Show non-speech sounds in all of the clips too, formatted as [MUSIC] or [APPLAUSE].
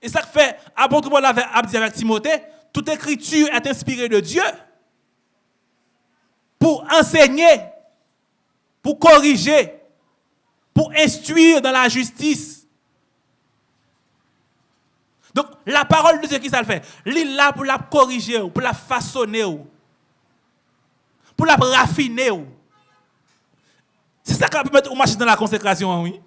Et ça fait, apôtre Paul a dit avec Timothée, toute écriture est inspirée de Dieu pour enseigner, pour corriger, pour instruire dans la justice. Donc, la parole de Dieu, qui ça le fait? Il là pour la corriger, pour la façonner, pour la raffiner. C'est ça qui peut mettre au marché dans la consécration, oui.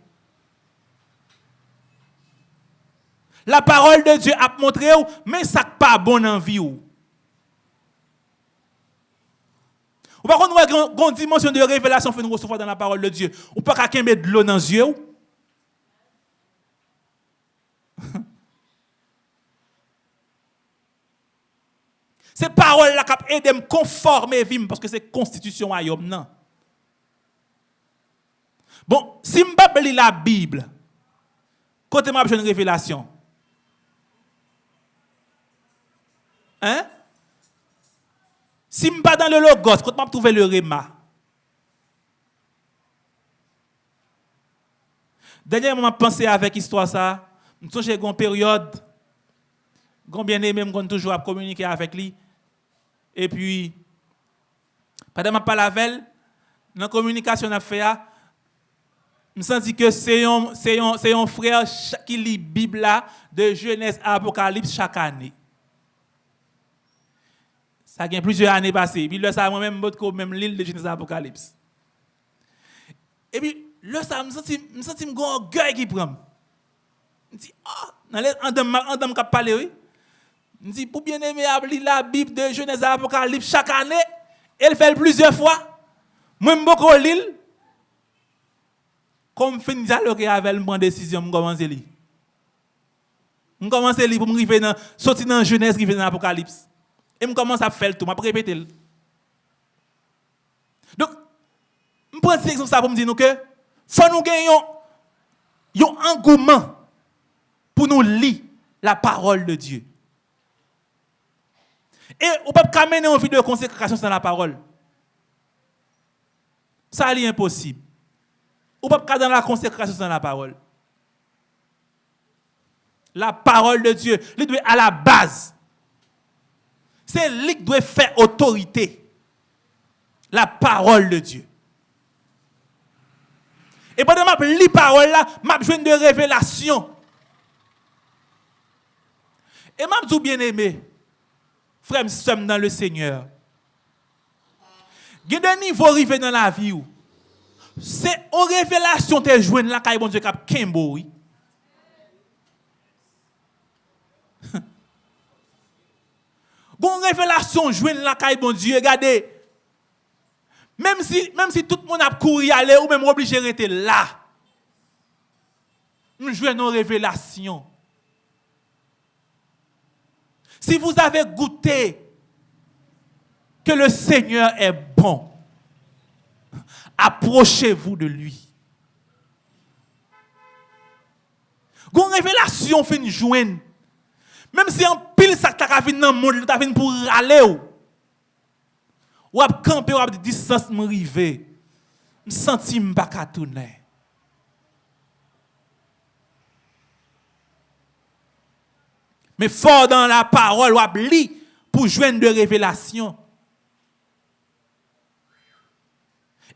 La parole de Dieu a montré, mais ça n'est pas bon en vie. Ou par contre, nous une dimension de révélation que nous recevons dans la parole de Dieu. Ou pas qu'à mettre de l'eau dans les yeux. [LAUGHS] Ces paroles-là qui aident à me conformer parce que c'est constitution à non. Bon, si je ne la Bible, quand je une révélation, Hein? Si je ne pas dans le logos, quand je trouve le rema. Dernièrement, je pensé avec l'histoire ça. Je suis une période, quand bien aimé, je toujours à communiquer avec lui. Et puis, pendant que je dans la communication que je sens que c'est un, frère qui lit la Bible de Genèse à Apocalypse chaque année. Ça a plusieurs années passées. Puis là, ça moi-même, même l'île de Genèse Apocalypse. Et puis, là, ça me senti, me senti un orgueil qui prend. Je dis, ah, en dame qui parler, oui. Je dis, pour bien aimer la Bible de Genèse Apocalypse chaque année, elle fait plusieurs fois. Moi, je beaucoup l'île. Comme je finis avec elle, je décision, je commence à lire. Je commence à lire pour me sortir dans Genèse, arriver dans l'Apocalypse. Et je commence à faire tout, je répéter. Donc, je prends cet exemple pour me dire que faut nous gagner un engouement pour nous lire la parole de Dieu. Et on ne peut pas mener une vie de consécration sans la parole. Ça est impossible. On ne peut pas dans la consécration sans la parole. La parole de Dieu, elle doit à la base. C'est lui qui doit faire autorité. La parole de Dieu. Et pendant que je lis la parole là, je besoin de révélation. Et je dis bien aimé, frère, sommes dans le Seigneur. Il y a des niveaux dans la vie. C'est en révélation que tu joué là, quand Dieu cap Bon révélation joue la caille bon Dieu, regardez. Même si, même si tout le monde a couru aller ou même obligé de rester là. Nous jouons nos révélations. Si vous avez goûté que le Seigneur est bon, approchez-vous de lui. Une révélation une joindre même si en pile ça t'a venu dans le monde, t'a venu pour aller ou. Ou ap camper ou ap distance me rive. Me senti pas ka tourner. Mais fort dans la parole ou ap li pour joindre de révélation.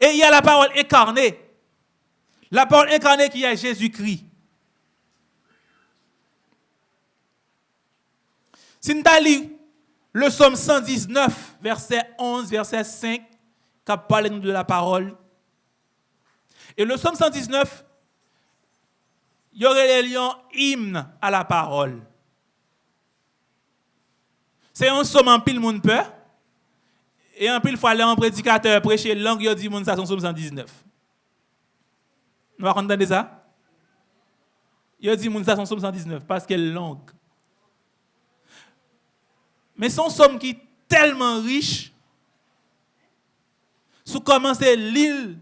Et il y a la parole incarnée. La parole incarnée qui est Jésus-Christ. Si nous le psaume 119, verset 11, verset 5, qui parle de la parole. Et le psaume 119, il y aurait les hymne à la parole. C'est un psaume en pile monde peur. Et en pile fois, un prédicateur prêcher langue, il dit ça, son psaume 119. Vous entendez ça? Il dit ça, son psaume 119, parce qu'elle langue. Men son som ki telman riche, sou komanse l'il,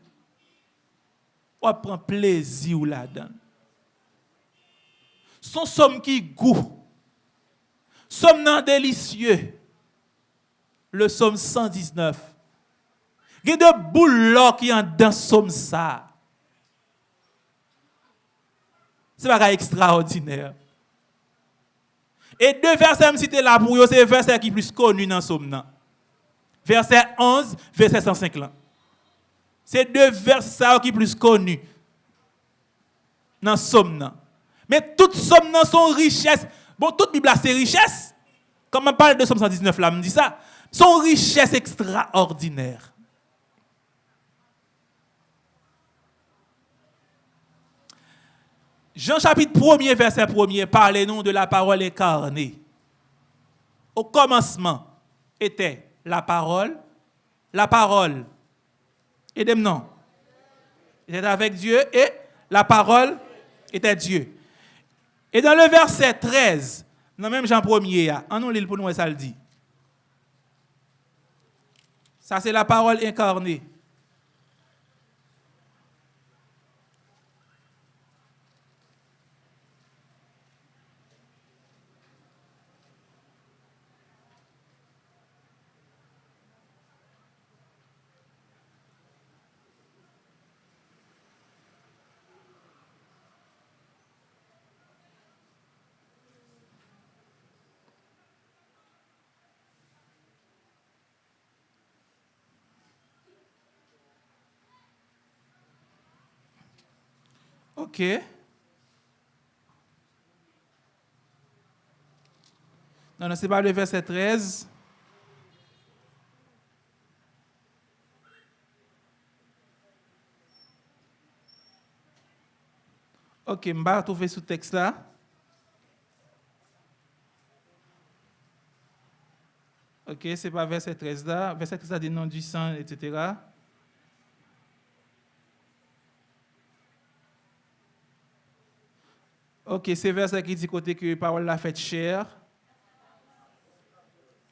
wap pran plezi ou la dan. Son som ki gou, som nan delisye, le som 119, gen de boulo ki an dan som sa. Se baka ekstraordinèr. Et deux versets que cité là pour vous, c'est verset qui plus connu dans Somme. Verset 11, verset 105 là. C'est deux versets qui plus connus dans Somme. Mais toutes Somme sont richesses. Bon, toute Bible c'est richesse. Comme on parle de Somme 119 là, me dit ça. Sont richesses extraordinaires. Jean chapitre 1er, verset 1er, parlez-nous de la parole incarnée. Au commencement était la parole, la parole, et non, était avec Dieu et la parole était Dieu. Et dans le verset 13, dans même Jean 1er, en nous l'île pour nous, ça le dit. Ça, c'est la parole incarnée. OK. Non, non, c'est pas le verset 13. Ok, je vais trouver ce texte-là. Ok, c'est pas verset 13 là. Verset 13 là dit non du sang, etc. Ok, c'est verset qui dit côté que la parole l'a fait chair.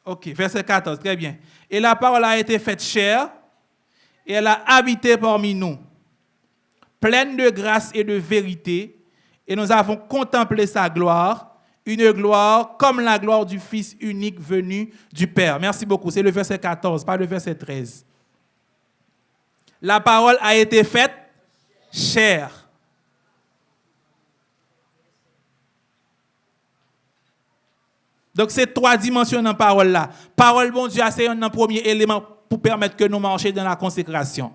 Ok, verset 14, très bien. Et la parole a été faite chair et elle a habité parmi nous, pleine de grâce et de vérité, et nous avons contemplé sa gloire, une gloire comme la gloire du Fils unique venu du Père. Merci beaucoup, c'est le verset 14, pas le verset 13. La parole a été faite chair. Donc, c'est trois dimensions dans la parole là. Parole, bon Dieu, c'est un premier élément pour permettre que nous marchions dans la consécration.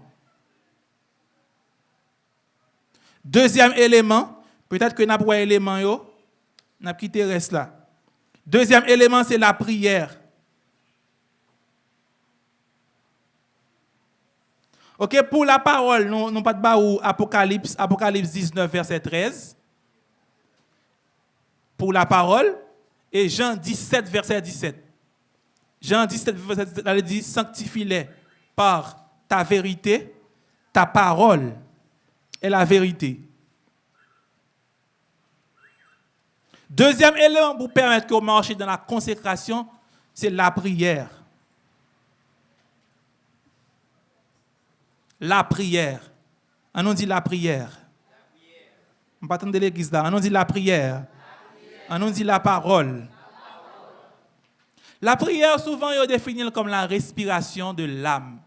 Deuxième élément, peut-être que nous avons un élément, nous avons quitté reste là. Deuxième élément, c'est la prière. OK, pour la parole, nous n'avons pas de Apocalypse, Apocalypse 19, verset 13. Pour la parole, et Jean 17, verset 17. Jean 17, verset 17, elle dit Sanctifie-les par ta vérité, ta parole est la vérité. Deuxième élément pour permettre qu'on marche dans la consécration, c'est la prière. La prière. On dit la prière. On de l'église là. On dit la prière. On nous dit la parole. La prière, souvent, est définie comme la respiration de l'âme.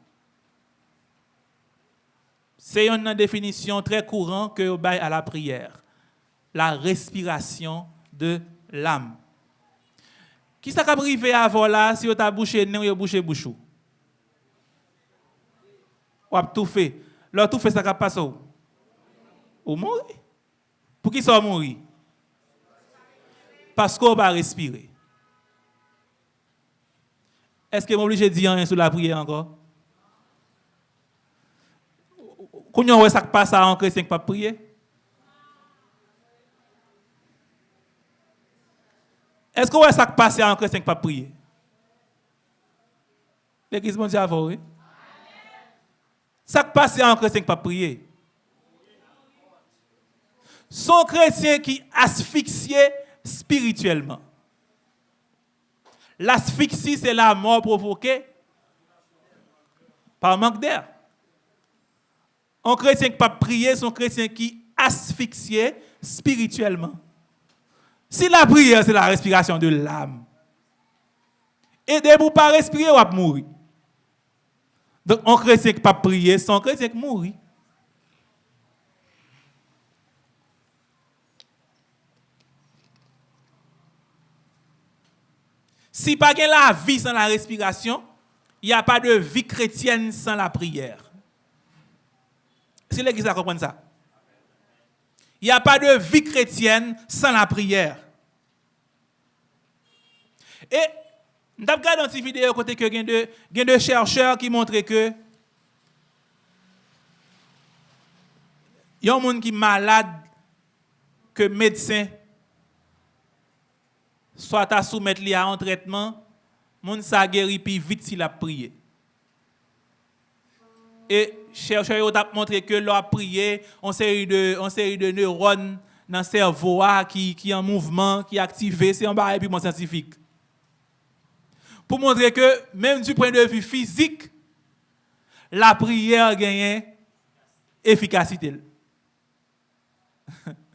C'est une définition très courante que vous à la prière. La respiration de l'âme. Qui ça privé avant là si vous avez bouché nez ou bouché bouchou? Ou tout fait? Là tout fait ça passe où? Ou mourir? Pour qui ça mourir? Parce qu'on va respirer. Est-ce que obligé de dire rien sur la prière encore? Quand on voit ça passe en chrétien qui pas prier? Est-ce qu'on ça passe en chrétien qui pas prier? L'église mondiale, oui? Ça passe en chrétien qui pas prier? Son chrétien qui asphyxié spirituellement. L'asphyxie, c'est la mort provoquée par manque d'air. Un chrétien qui ne pas prier, c'est un chrétien qui asphyxie spirituellement. Si la prière, c'est la respiration de l'âme, et de vous pas respirer, vous mourir. Donc, un chrétien qui ne pas prier, c'est un chrétien qui mourit. Si pas la vie sans la respiration, il n'y a pas de vie chrétienne sans la prière. C'est l'église à comprendre ça. Il n'y a pas de vie chrétienne sans la prière. Et nous avons regardé dans cette vidéo côté que y a de chercheurs qui montrent que il y a un monde qui est malade que médecin soit à soumettre lui à un traitement, monde ça guérit plus vite s'il a prié. Et chercheurs ont montré que leur prié, on série de on série de neurones dans le cerveau ah, qui qui en mouvement, qui activé, c'est un barrage scientifique. Pour montrer que même du point de vue physique, la prière gagne efficacité. [LAUGHS]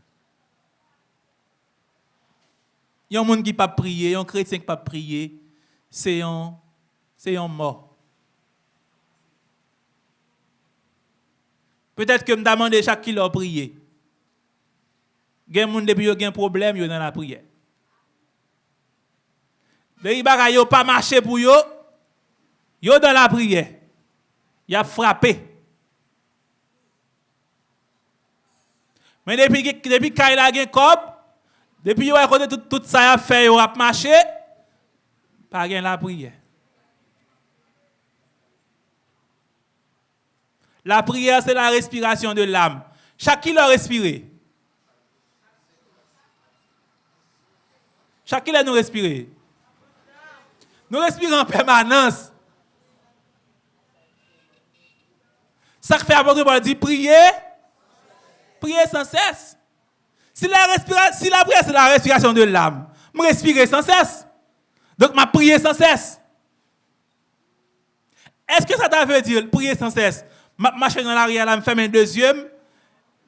Il y a un monde qui pas prier, un chrétien qui pas prier, c'est un c'est un mort. Peut-être que me demander chaque qui a prié. Il y a des gens depuis ont un problème dans la prière. Les gens qui pas marché pour eux, ils dans la prière. Ils ont frappé. Mais depuis depuis qu'il a un corps, depuis qu'il a tout, tout ça a fait, il a marché, pas la prière. La prière, c'est la respiration de l'âme. Chaque qui l'a respiré? Chaque qui nous respirer. Nous respirons en permanence. Ça fait apôtre Paul dit prier, prier sans cesse. Si la, si la prière, c'est la respiration de l'âme, je respirer sans cesse. Donc, je prier sans cesse. Est-ce que ça veut dire prier sans cesse? Ma marche dans l'arrière, là, me fait un deuxième.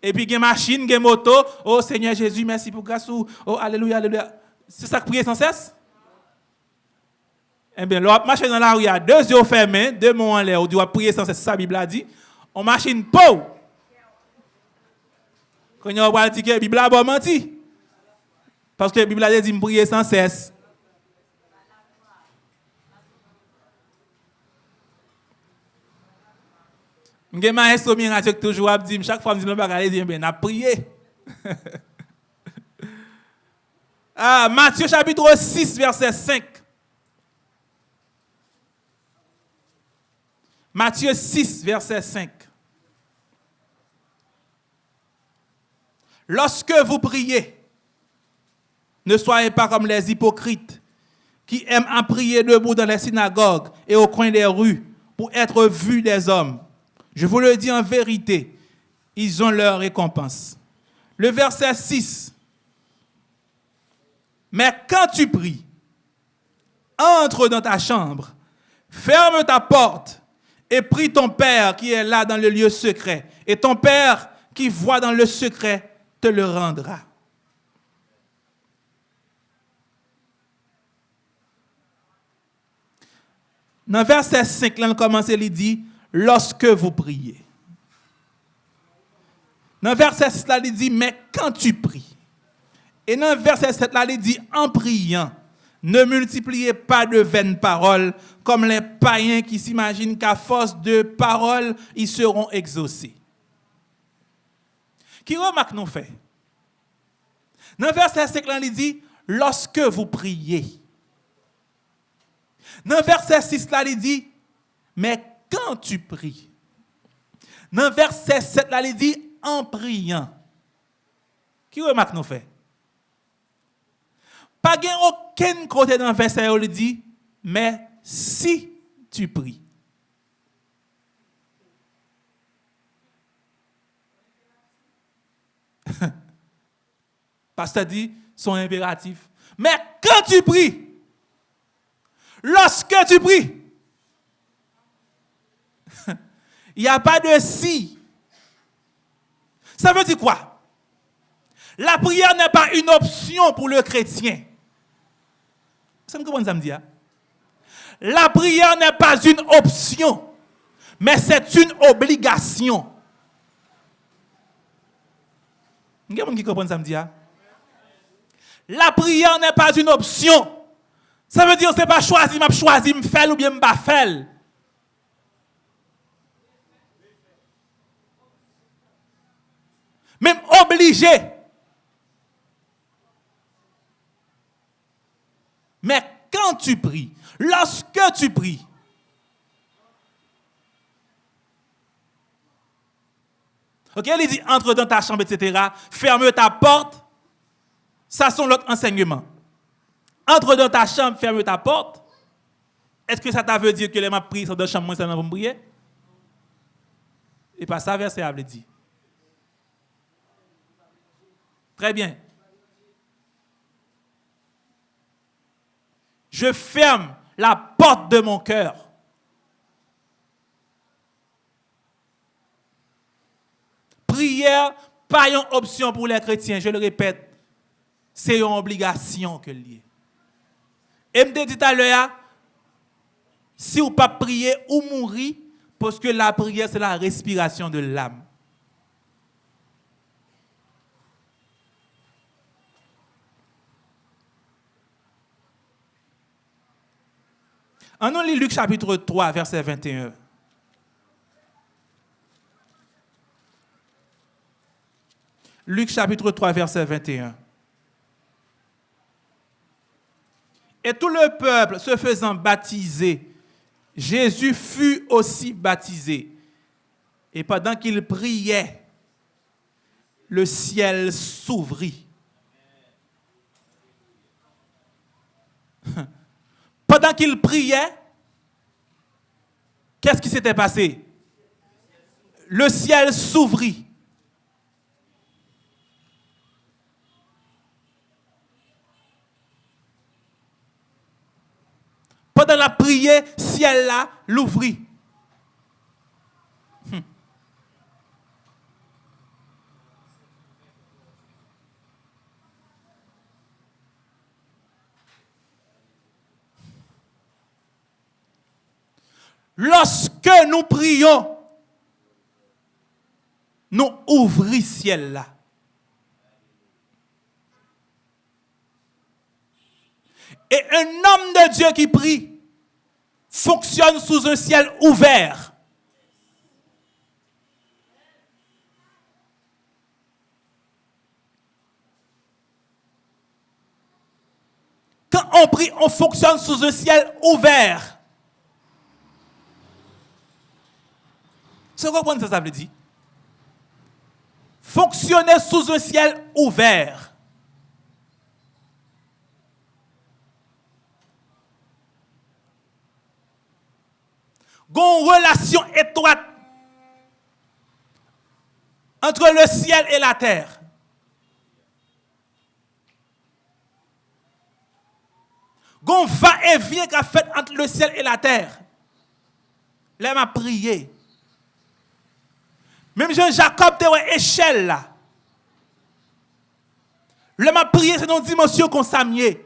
Et puis, a machine, a moto. Oh Seigneur Jésus, merci pour grâce. Oh, alléluia, alléluia. C'est ça que prier sans cesse? Eh bien, l'autre marche dans l'arrière, deux yeux fermés, deux mots en l'air, on doit prier sans cesse, ça la Bible a dit. On machine peau. Quand on va dire que la Bible a menti. Parce que la Bible a dit prier sans cesse. Je ma instrument qui toujours dit chaque fois que je me dis bien a prié. [LAUGHS] ah, Matthieu chapitre 6 verset 5. Matthieu 6 verset 5. Lorsque vous priez, ne soyez pas comme les hypocrites qui aiment à prier debout dans les synagogues et au coin des rues pour être vus des hommes. Je vous le dis en vérité, ils ont leur récompense. Le verset 6. Mais quand tu pries, entre dans ta chambre, ferme ta porte et prie ton Père qui est là dans le lieu secret. Et ton Père qui voit dans le secret le rendra. Dans verset 5, là, on commence, il dit, lorsque vous priez. Dans verset 6, là, il dit, mais quand tu pries. Et dans verset 7, là, il dit, en priant, ne multipliez pas de vaines paroles comme les païens qui s'imaginent qu'à force de paroles, ils seront exaucés. Qui remarque nous fait? Dans verset 5, là, il dit, lorsque vous priez. Dans verset 6, là, il dit, mais quand tu pries. Dans verset 7, là, il dit en priant. Qui remarque nous fait? Pas aucun côté dans le verset où il dit, mais si tu pries. [LAUGHS] Parce que dit son impératif. Mais quand tu pries, lorsque tu pries, [LAUGHS] il n'y a pas de si. Ça veut dire quoi? La prière n'est pas une option pour le chrétien. Ça me dit hein? La prière n'est pas une option, mais c'est une obligation. La prière n'est pas une option, Ça veut dire que ce n'est pas choisi, m'a choisi, me faire ou bien me pas faire. Même obligé. Mais quand tu pries, lorsque tu pries, Ok, il dit entre dans ta chambre, etc. Ferme ta porte. Ça, sont l'autre enseignement. Entre dans ta chambre, ferme ta porte. Est-ce que ça t'a veut dire que les ma prié dans la chambre, moi, ça pas prier? Et pas ça, verset a dit. Très bien. Je ferme la porte de mon cœur. Prière, pas une option pour les chrétiens, je le répète, c'est une obligation que lié. Et me dit à l'heure, si vous pas prier ou mourir, parce que la prière, c'est la respiration de l'âme. En nous lit Luc chapitre 3, verset 21. Luc chapitre 3, verset 21. Et tout le peuple se faisant baptiser, Jésus fut aussi baptisé. Et pendant qu'il priait, le ciel s'ouvrit. [LAUGHS] Pendant qu'il priait, qu'est-ce qui s'était passé? Le ciel s'ouvrit. Pendant la prière, ciel là l'ouvrit. Hmm. Lorsque nous prions, nous ouvrons ciel là. Et un homme de Dieu qui prie fonctionne sous un ciel ouvert. Quand on prie, on fonctionne sous un ciel ouvert. Vous comprenez ce que ça veut dire? Fonctionner sous un ciel ouvert. Une relation étroite entre le ciel et la terre. Gon va et vient qu'a fait entre le ciel et la terre. Là, m'a prié. Même Jean-Jacob, tu une échelle là. M'a prié, c'est une dimension qu'on s'amier.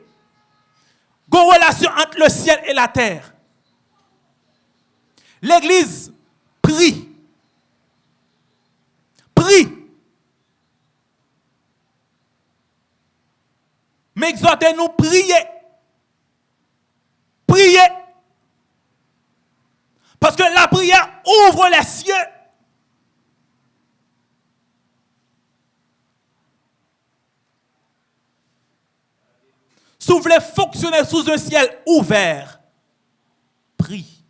Gon relation entre le ciel et la terre. L'église prie. Prie. Mais exhortez-nous prier. Prier. Parce que la prière ouvre les cieux. Si vous voulez fonctionner sous un ciel ouvert, prie.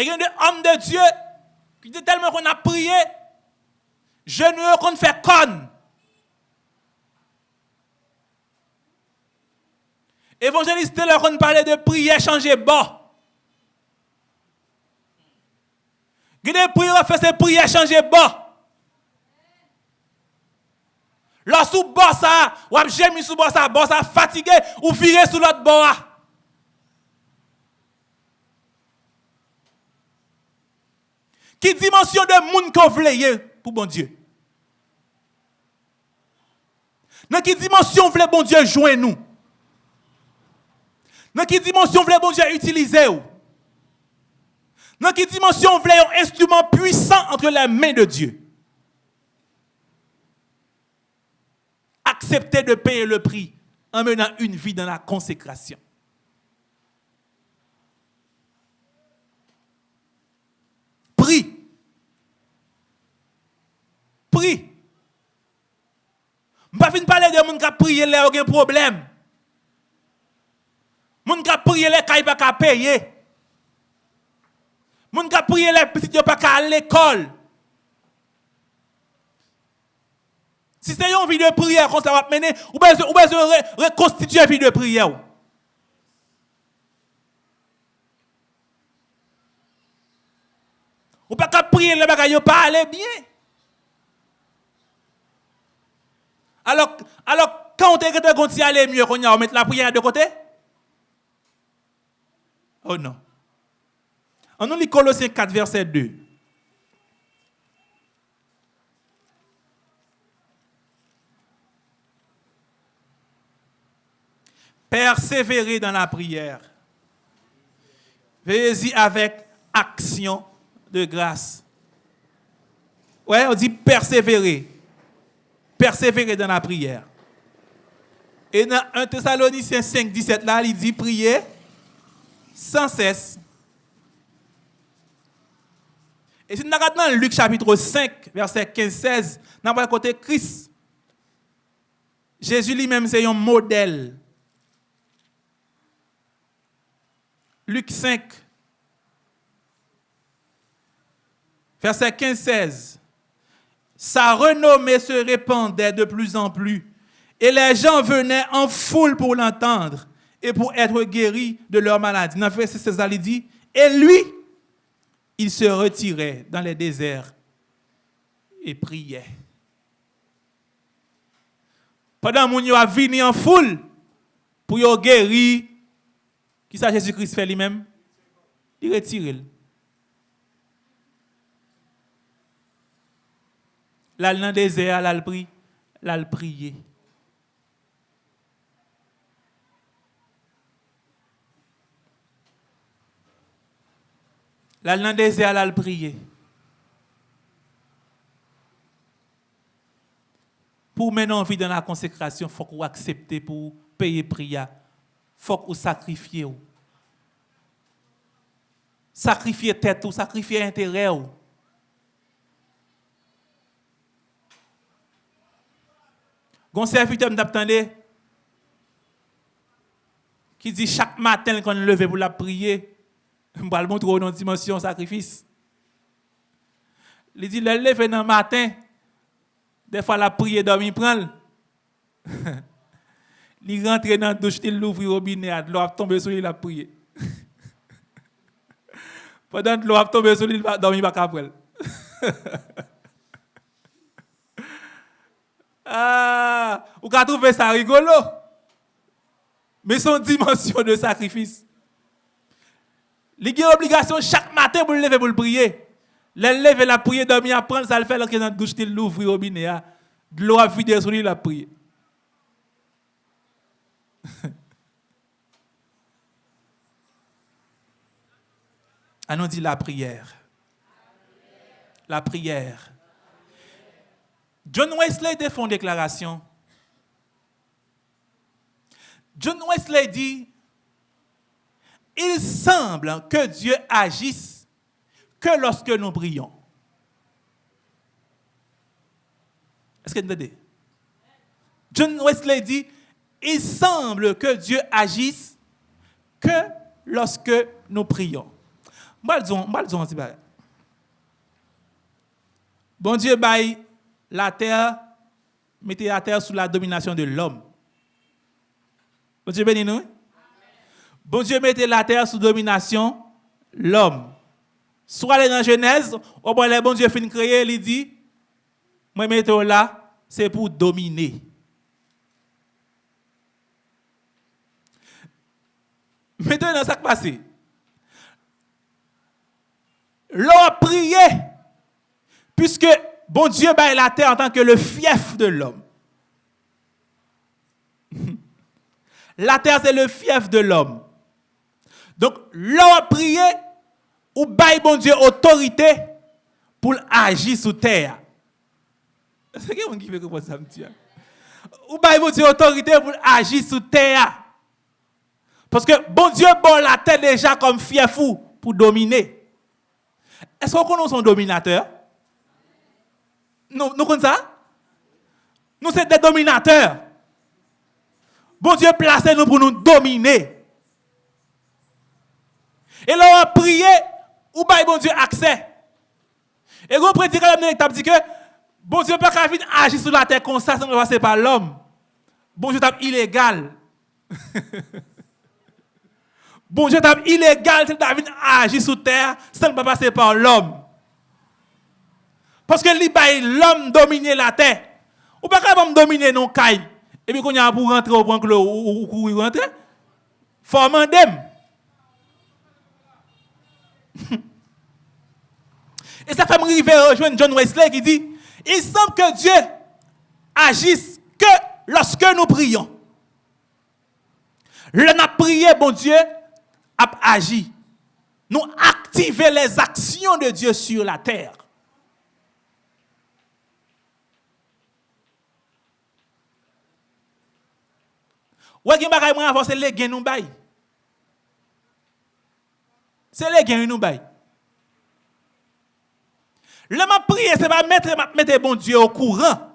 Et il y a des hommes de Dieu qui disent tellement qu'on a prié, je ne qu'on fait conne. Évangéliste, leur on parlait de prière changer bas. Il y a des prières fait ces prières changer bas. Lorsque vous ça, ou avez mis sous bas ça fatigué, ou virez sous l'autre bas. Qui dimension de monde qu'on voulait pour bon Dieu? Dans quelle dimension voulait bon Dieu joindre nous? Dans quelle dimension voulez bon Dieu utiliser Dans quelle dimension voulez un instrument puissant entre les mains de Dieu? Acceptez de payer le prix en menant une vie dans la consécration. pri. M pa fin pale de moun ka priye le ou gen problem. Moun ka priye le kay pa ka peye. Moun ka priye le pitit yo pa ka al l'ekol. Si se yon vi de priye kon sa wap mene, ou be se, ou be se re, rekonstituye vi de priye ou. Ou pa ka priye le bagay yo pa ale bien. Alors, alors quand on te aller mieux, on va mettre la prière de côté? Oh non. On nous lit Colossiens 4, verset 2. Persévérer dans la prière. Veillez-y avec action de grâce. Ouais, on dit persévérer. Persévérer dans la prière. Et dans 1 Thessaloniciens 5, 17, là, il dit prier sans cesse. Et si nous regardons Luc chapitre 5, verset 15-16, nous avons côté Christ. Jésus lui-même, c'est un modèle. Luc 5, verset 15-16. Sa renommée se répandait de plus en plus et les gens venaient en foule pour l'entendre et pour être guéris de leur maladie. Dans verset 16, il dit, et lui, il se retirait dans les déserts et priait. Pendant que a venu en foule pour guérir, qui ça Jésus-Christ fait lui-même? Il retire. Là, dans le désert, là, prie, là, prier. Là, dans désert, prier. Pour mener en vie dans la consécration, il faut qu'on accepte pour payer prière. Il faut qu'on sacrifie. Sacrifier tête ou sacrifier intérêt. Gon serviteur m'taptande qui dit chaque matin qu'on levé pour la prier, [LAUGHS] m'bral montre dans dimension sacrifice. Il dit le lever dans le matin, des fois la prier dormir prend. [LAUGHS] il rentre dans la douche, il ouvre le robinet, l'eau a tombé sur lui, il a prié. [LAUGHS] Pendant que l'eau a tombé sur lui, il va dormir après. Ah, vous pouvez trouver ça rigolo? Mais son dimension de sacrifice. Il a obligation chaque matin pour le lever pour le prier. Le lever la prière, dormir, apprendre, ça le fait est dans la douche, il l'ouvre au robinet. Ah. De l'eau a vidé sur lui, la prière. On dit la prière. La prière. John Wesley fait une déclaration. John Wesley dit, il semble que Dieu agisse que lorsque nous prions. Est-ce que vous entendez? John Wesley dit, il semble que Dieu agisse que lorsque nous prions. Bon Dieu, bye la terre, mettez la terre sous la domination de l'homme. Bon Dieu bénis nous. Bon Dieu mettez la terre sous domination l'homme. Soit aller dans Genèse, au bon le bon Dieu fin créer, il dit, moi mettez là, c'est pour dominer. Maintenant, ça qui passe. L'homme prié, puisque Bon Dieu baille la terre en tant que le fief de l'homme. [LAUGHS] La terre, c'est le fief de l'homme. Donc, l'on prié, ou bail bon Dieu autorité pour agir sous terre. [LAUGHS] C'est quelqu'un qui veut comprendre ça, Ou bail bon Dieu autorité pour agir sous terre. Parce que bon Dieu bon la terre déjà comme fier fou pour dominer. Est-ce qu'on connaît son dominateur? Nous, nous ça? Nous sommes des dominateurs. Bon Dieu placé nous pour nous dominer. Et là, on a prié, ou bien bon Dieu accès. Et on quand dit que bon Dieu pas venir agir sur la terre comme ça sans passer par l'homme. Bon Dieu est illégal. [LAUGHS] bon Dieu est illégal David agir sur terre sans passer par l'homme. Parce que l'homme domine la terre. Ou pas capable dominer nos cailles. Et puis quand y a pour rentrer au point que ou courir rentrer, faut. [LAUGHS] Et ça fait me rejoindre John Wesley qui dit il semble que Dieu agisse que lorsque nous prions. Le n'a prié, bon Dieu, a agi. Nous activer les actions de Dieu sur la terre. Ou est-ce que c'est les gains nous bail. C'est les gains nous bail. Le m'a prié, c'est pas mettre, mettre bon Dieu au courant.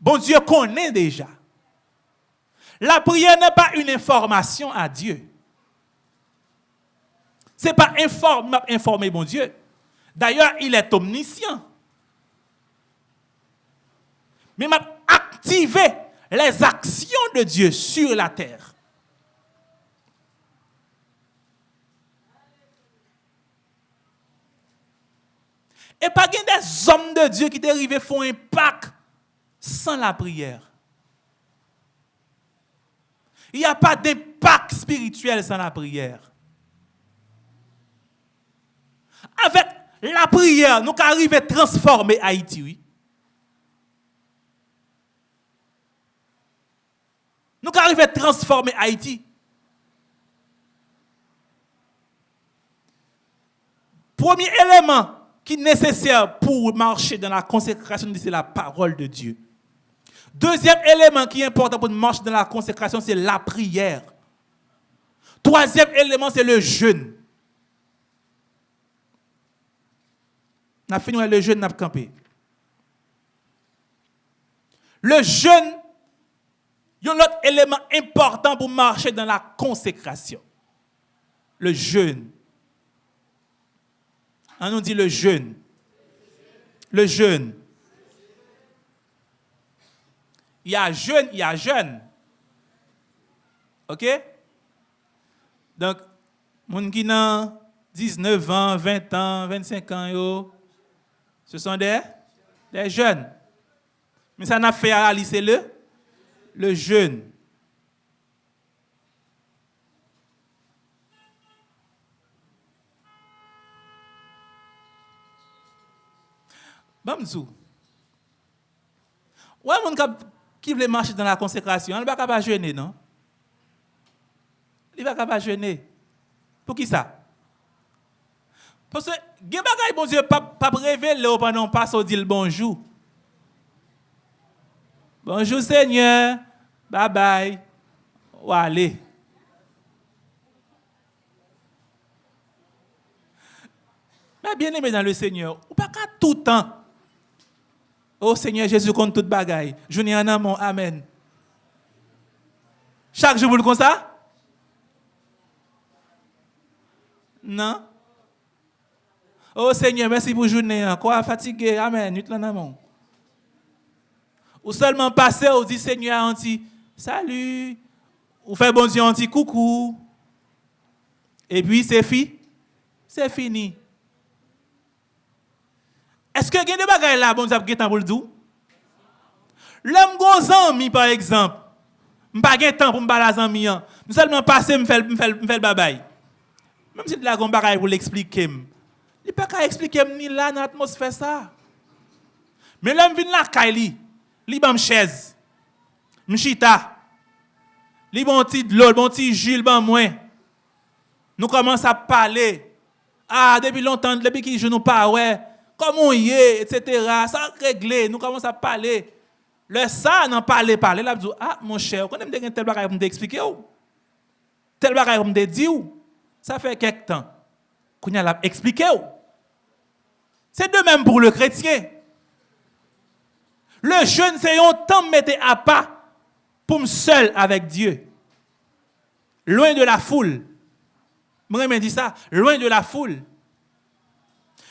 Bon Dieu connaît déjà. La prière n'est pas une information à Dieu. Ce n'est pas informer, informer bon Dieu. D'ailleurs, il est omniscient. Mais m'a activé les actions de Dieu sur la terre. Et pas des hommes de Dieu qui dérivent font un pacte sans la prière. Il n'y a pas d'impact spirituel sans la prière. Avec la prière, nous arrivons à transformer Haïti, oui. Nous arrivons à transformer Haïti. Premier élément qui est nécessaire pour marcher dans la consécration, c'est la parole de Dieu. Deuxième élément qui est important pour marcher dans la consécration, c'est la prière. Troisième élément, c'est le jeûne. On a fini le jeûne, on a campé. Le jeûne il y a un autre élément important pour marcher dans la consécration. Le jeûne. On nous dit le jeûne. Le jeûne. Il y a jeûne, il y a jeûne. OK? Donc, gens qui ont 19 ans, 20 ans, 25 ans, ce sont des, des jeunes. Mais ça n'a fait à le le jeûne. Bamzou. Ouais, mon qui veut marcher dans la consécration, il ne va pas jeûner, non? Il ne va pas jeûner. Pour qui ça? Parce que, bon Dieu, pas, révéler pendant pas au dire bonjour. Bonjour Seigneur. Bye bye. Ou allez. Mais bien aimé dans le Seigneur, ou pas qu'à tout temps. Oh Seigneur Jésus compte toute bagaille. Je un amour. Amen. Chaque jour, vous le comme? Non? Oh Seigneur, merci pour journée. Quoi fatigué? Amen. Nous amour. Ou seulement passer, ou dit Seigneur, on dit salut. Ou fait bon Dieu, on dit coucou. Et puis c'est fini. C'est fini. Est-ce que vous avez des bagages là, bon Dieu, vous pour le dire? L'homme gros ami, par exemple, je n'ai pas de temps pour me parler à ami. Je seulement passer, je fais le babaye. Même si je a un bagage pour l'expliquer. Il ne peut pas expliquer ni là dans l'atmosphère ça. Mais l'homme vient là, Kylie li chaise, m'chita, li bon nous commençons à parler. Ah, depuis longtemps, depuis qu'ils nous pas, ouais, comment y est, etc. Ça réglé, nous commençons à parler. Le ça, n'en parler, parler, là, dit, ah, mon cher, quand même, tel bagage pour m'expliquer, tel bagage pour me ça fait quelque temps qu'on a expliqué. C'est de même pour le chrétien. Le jeûne, c'est un temps mettre à pas pour me seul avec Dieu. Loin de la foule. Moi, je dis ça, loin de la foule.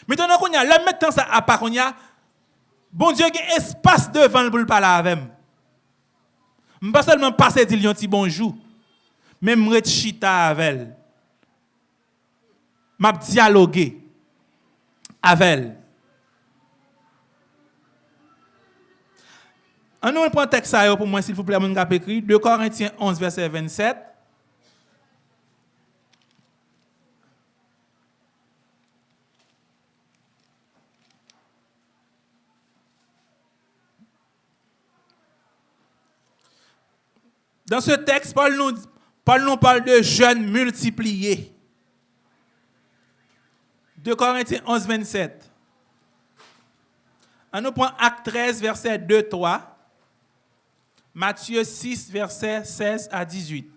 Maintenant qu'on y a, l'homme mettant ça à part qu'on y a, bon Dieu, il y a espace devant pour parler avec moi. Je ne pas seulement passer dire un petit bonjour, mais je vais chita avec elle. Je dialoguer avec elle. On nous prend texte pour moi, s'il vous plaît, mon écrit 2 Corinthiens 11, verset 27. Dans ce texte, Paul nous, parle de jeunes multipliés. 2 Corinthiens 11, 27. On nous prend Acte 13, verset 2, 3. Matthieu 6, verset 16 à 18.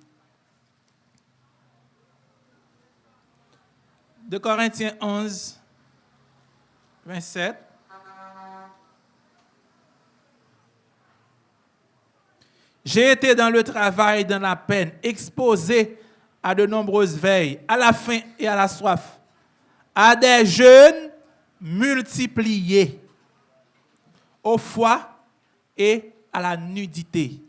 De Corinthiens 11, 27. J'ai été dans le travail, dans la peine, exposé à de nombreuses veilles, à la faim et à la soif, à des jeûnes multipliés, au foie et à la nudité.